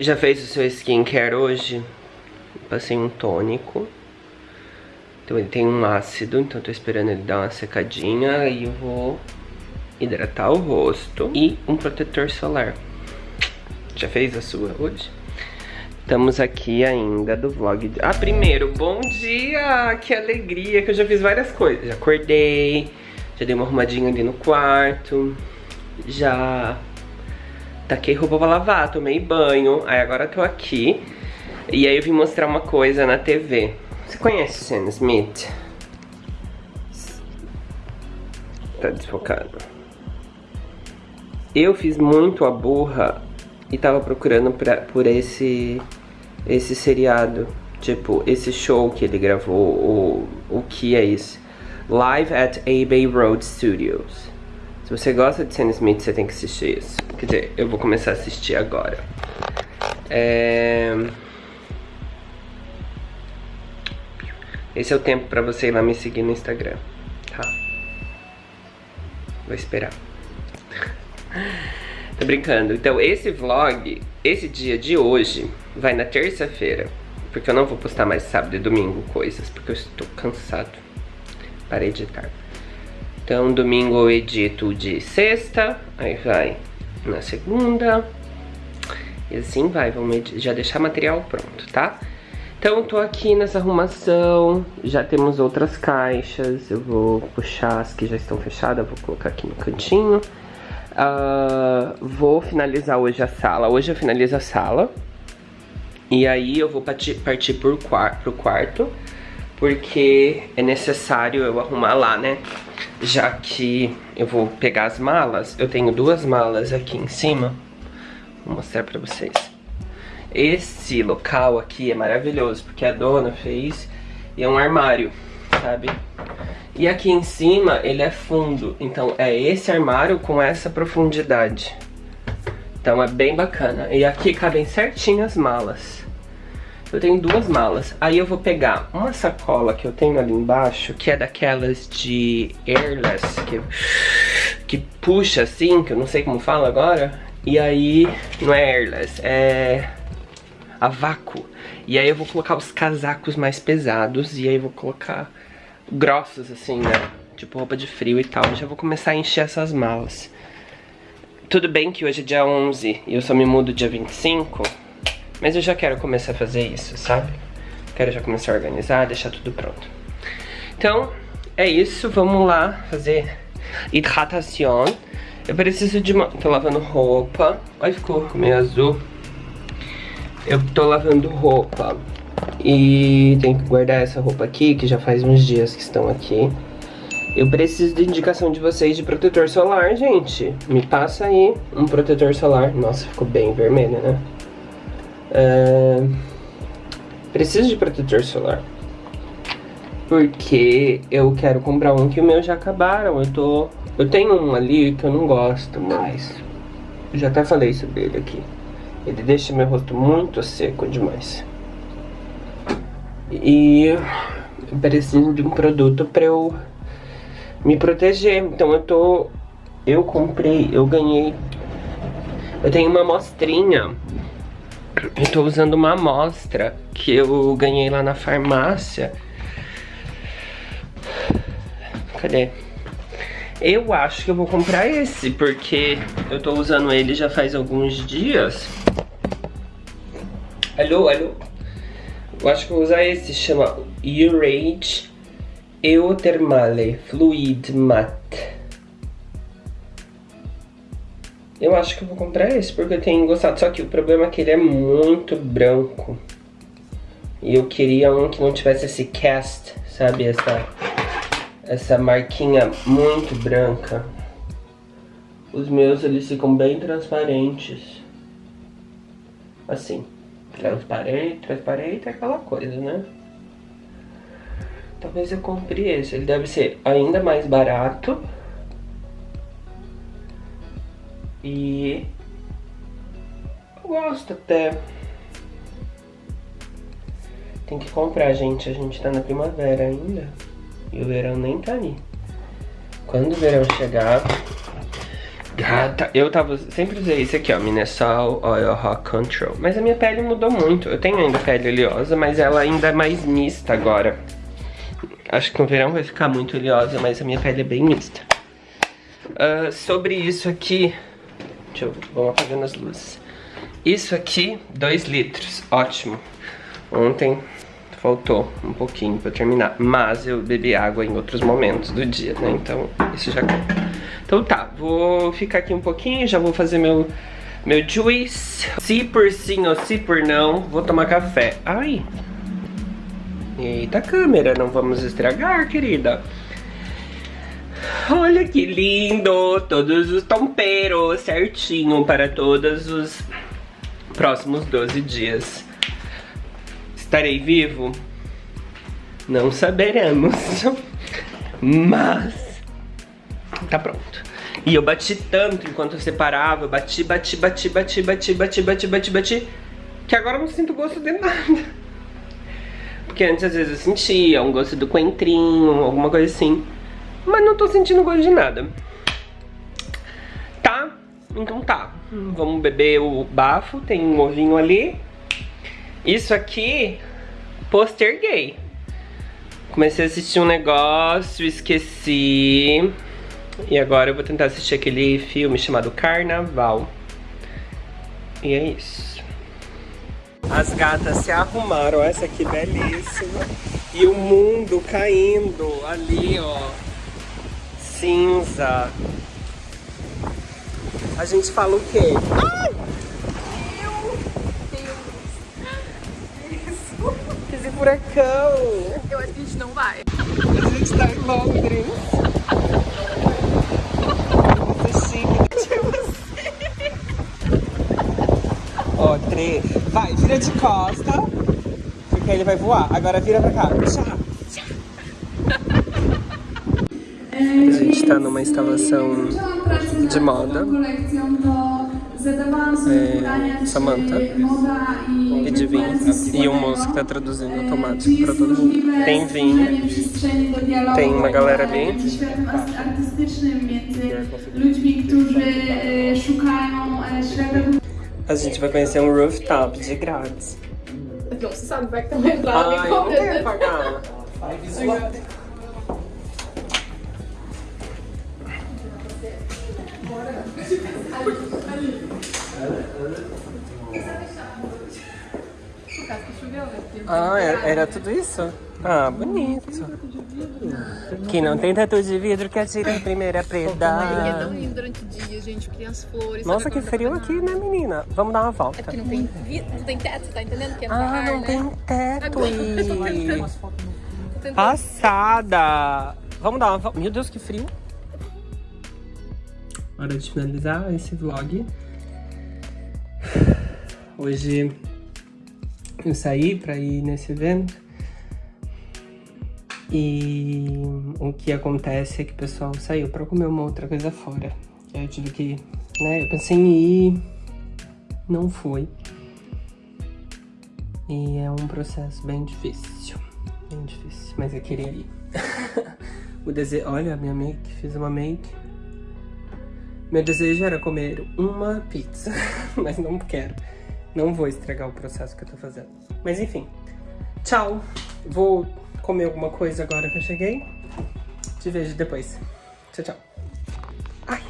Já fez o seu skincare hoje? Passei um tônico. Então ele tem um ácido, então tô esperando ele dar uma secadinha. E eu vou hidratar o rosto. E um protetor solar. Já fez a sua hoje? Estamos aqui ainda do vlog de... Ah, primeiro, bom dia! Que alegria, que eu já fiz várias coisas. Já acordei, já dei uma arrumadinha ali no quarto, já taquei roupa pra lavar, tomei banho, aí agora tô aqui. E aí eu vim mostrar uma coisa na TV. Você conhece Sam Smith? Tá desfocado. Eu fiz muito a burra e tava procurando pra, por esse, esse seriado. Tipo, esse show que ele gravou, o, o que é isso? Live at Abbey Road Studios. Se você gosta de Sam Smith, você tem que assistir isso. Quer dizer, eu vou começar a assistir agora. É... Esse é o tempo pra você ir lá me seguir no Instagram, tá? Vou esperar. Tô brincando. Então, esse vlog, esse dia de hoje, vai na terça-feira. Porque eu não vou postar mais sábado e domingo coisas, porque eu estou cansado. Parei de editar. Então, domingo eu edito de sexta, aí vai na segunda. E assim vai, vamos já deixar material pronto, tá? Então, tô aqui nessa arrumação, já temos outras caixas, eu vou puxar as que já estão fechadas, vou colocar aqui no cantinho. Uh, vou finalizar hoje a sala, hoje eu finalizo a sala. E aí eu vou partir, partir por pro quarto, porque é necessário eu arrumar lá, né? Já que eu vou pegar as malas, eu tenho duas malas aqui em cima. Vou mostrar pra vocês. Esse local aqui é maravilhoso, porque a dona fez e é um armário, sabe? E aqui em cima ele é fundo, então é esse armário com essa profundidade. Então é bem bacana. E aqui cabem certinho as malas. Eu tenho duas malas. Aí eu vou pegar uma sacola que eu tenho ali embaixo, que é daquelas de airless, que, que puxa assim, que eu não sei como fala agora. E aí, não é airless, é a vácuo. E aí eu vou colocar os casacos mais pesados e aí eu vou colocar grossos assim, né? Tipo roupa de frio e tal. Já vou começar a encher essas malas. Tudo bem que hoje é dia 11 e eu só me mudo dia 25, mas eu já quero começar a fazer isso, sabe? Quero já começar a organizar, deixar tudo pronto. Então, é isso, vamos lá fazer hidratação. Eu preciso de uma... Tô lavando roupa. Olha, ficou meio azul. Eu tô lavando roupa e tenho que guardar essa roupa aqui, que já faz uns dias que estão aqui. Eu preciso de indicação de vocês de protetor solar, gente. Me passa aí um protetor solar. Nossa, ficou bem vermelho, né? Preciso de protetor solar. Porque eu quero comprar um que o meu já acabaram. Eu tô... Eu tenho um ali que eu não gosto mais. Eu já até falei sobre ele aqui. Ele deixa meu rosto muito seco demais. E eu preciso de um produto pra eu me proteger. Então eu tô... Eu comprei, eu ganhei... Eu tenho uma amostrinha. Eu tô usando uma amostra que eu ganhei lá na farmácia. Cadê? Eu acho que eu vou comprar esse, porque eu tô usando ele já faz alguns dias. Alô, alô? Eu acho que vou usar esse, chama Urage Euthermale Fluid Matte. Eu acho que eu vou comprar esse, porque eu tenho gostado. Só que o problema é que ele é muito branco. E eu queria um que não tivesse esse cast, sabe? Essa, essa marquinha muito branca. Os meus, eles ficam bem transparentes. Assim. Transparente, transparente é aquela coisa, né? Talvez eu compre esse. Ele deve ser ainda mais barato. E... Eu gosto até. Tem que comprar, gente. A gente tá na primavera ainda. E o verão nem tá aí. Quando o verão chegar, Gata, eu tava, sempre usei esse aqui, ó, Minnesol Oil Rock Control. Mas a minha pele mudou muito. Eu tenho ainda pele oleosa, mas ela ainda é mais mista agora. Acho que no verão vai ficar muito oleosa, mas a minha pele é bem mista. Uh, sobre isso aqui... Deixa eu... Vamos apagando as luzes. Isso aqui, 2 litros. Ótimo. Ontem faltou um pouquinho pra terminar. Mas eu bebi água em outros momentos do dia, né? Então isso já conta. Então tá, vou ficar aqui um pouquinho, já vou fazer meu, meu juice. Se por sim ou se por não, vou tomar café. Ai. Eita câmera, não vamos estragar, querida. Olha que lindo, todos os tomperos certinho para todos os próximos 12 dias. Estarei vivo? Não saberemos. Mas tá pronto. E eu bati tanto enquanto eu separava, eu bati, bati, bati, bati, bati, bati, bati, bati, bati, que agora eu não sinto gosto de nada. Porque antes às vezes eu sentia um gosto do coentrinho, alguma coisa assim. Mas não tô sentindo gosto de nada. Tá? Então tá. Vamos beber o bafo, tem um ovinho ali. Isso aqui, posterguei. Comecei a assistir um negócio, esqueci. E agora eu vou tentar assistir aquele filme chamado Carnaval. E é isso. As gatas se arrumaram, essa aqui belíssima. E o mundo caindo ali, ó. Cinza. A gente fala o quê? Ai! furacão. Eu acho que a gente não vai. A gente tá em Londres. Muito chique. Você. Ó, três. Vai, vira de costa. Porque aí ele vai voar. Agora vira pra cá. Tchau. A gente tá numa instalação de moda é, Samantha e de vinho. E um moço que tá traduzindo automático pra todo mundo. Tem vinho, tem uma galera ali. A gente vai conhecer um rooftop de grátis. Não sabe, vai que tem uma entrada Ai, eu não quero pagar. Ah, era, era tudo isso? Ah, bonito. Que não tem tatu de vidro que atira a primeira preda. É tão lindo durante o dia, gente, flores. Nossa, que frio aqui, né, menina? Vamos dar uma volta. É porque não tem, não tem teto, tá entendendo? Que é ah, ar, não né? tem teto. Tentando- Passada! Vamos dar uma volta. Meu Deus, que frio. Hora de finalizar esse vlog. Hoje eu saí pra ir nesse evento. E o que acontece é que o pessoal saiu pra comer uma outra coisa fora. Eu tive que, né, eu pensei em ir, não fui. E é um processo bem difícil, bem difícil, mas eu queria ir. o desejo, olha, minha make, fiz uma make. Meu desejo era comer uma pizza, mas não quero. Não vou estragar o processo que eu tô fazendo. Mas enfim, tchau. Vou comer alguma coisa agora que eu cheguei. Te vejo depois. Tchau, tchau. Ai.